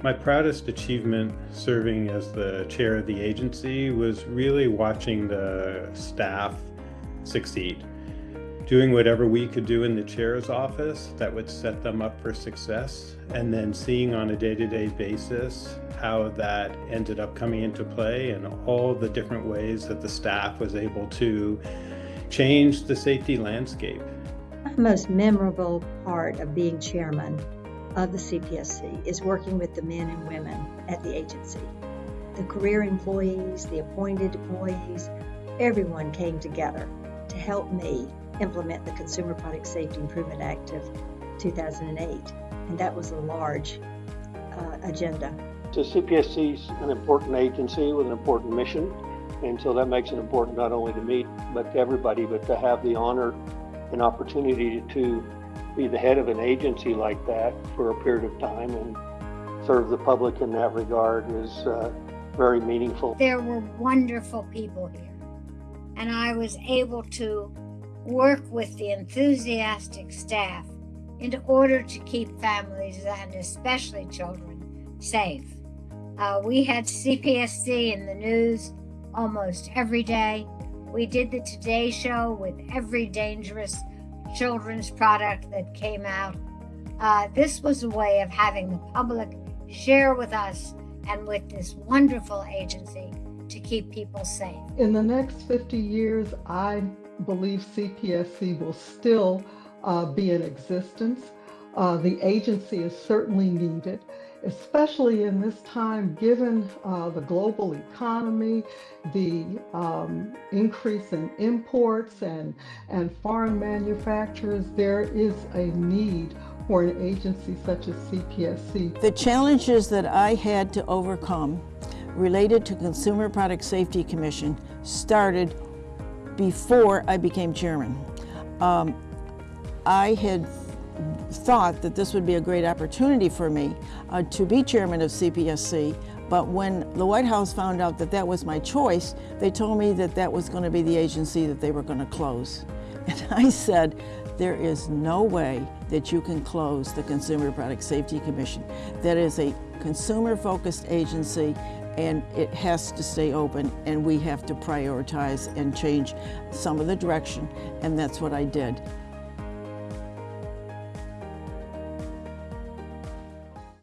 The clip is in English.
My proudest achievement serving as the chair of the agency was really watching the staff succeed. Doing whatever we could do in the chair's office that would set them up for success, and then seeing on a day-to-day basis how that ended up coming into play and all the different ways that the staff was able to change the safety landscape. My most memorable part of being chairman of the CPSC is working with the men and women at the agency. The career employees, the appointed employees, everyone came together to help me implement the Consumer Product Safety Improvement Act of 2008. And that was a large uh, agenda. So CPSC is an important agency with an important mission. And so that makes it important not only to me, but to everybody, but to have the honor and opportunity to be the head of an agency like that for a period of time and serve the public in that regard is uh, very meaningful. There were wonderful people here, and I was able to work with the enthusiastic staff in order to keep families and especially children safe. Uh, we had CPSC in the news almost every day. We did the Today Show with every dangerous children's product that came out. Uh, this was a way of having the public share with us and with this wonderful agency to keep people safe. In the next 50 years, I believe CPSC will still uh, be in existence. Uh, the agency is certainly needed especially in this time, given uh, the global economy, the um, increase in imports and, and foreign manufacturers, there is a need for an agency such as CPSC. The challenges that I had to overcome related to Consumer Product Safety Commission started before I became chairman. Um, I had thought that this would be a great opportunity for me uh, to be chairman of CPSC, but when the White House found out that that was my choice, they told me that that was going to be the agency that they were going to close. And I said, there is no way that you can close the Consumer Product Safety Commission. That is a consumer-focused agency and it has to stay open and we have to prioritize and change some of the direction and that's what I did.